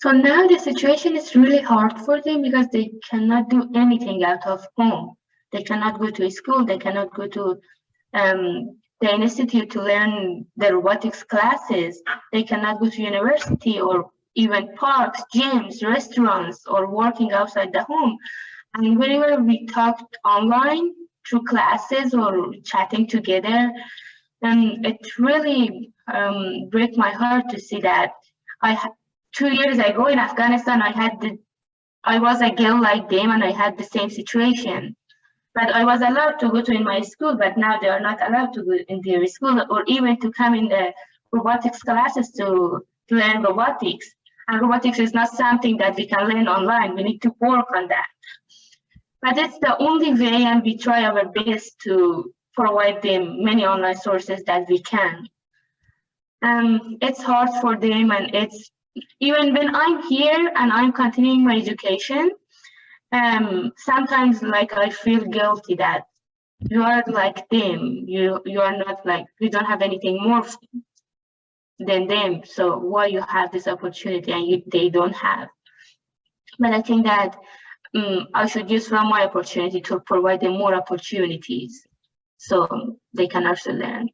So now the situation is really hard for them because they cannot do anything out of home. They cannot go to school, they cannot go to um, the institute to learn the robotics classes. They cannot go to university or even parks, gyms, restaurants, or working outside the home. And whenever we talked online through classes or chatting together, then it really um, break my heart to see that I two years ago in Afghanistan I had the I was a girl like them and I had the same situation. But I was allowed to go to in my school, but now they are not allowed to go in their school or even to come in the robotics classes to, to learn robotics. And robotics is not something that we can learn online. We need to work on that. But it's the only way and we try our best to provide them many online sources that we can. Um, it's hard for them and it's even when I'm here and I'm continuing my education, um, sometimes like I feel guilty that you are like them. You you are not like you don't have anything more than them. So why you have this opportunity and you, they don't have? But I think that um, I should use from my opportunity to provide them more opportunities so they can also learn.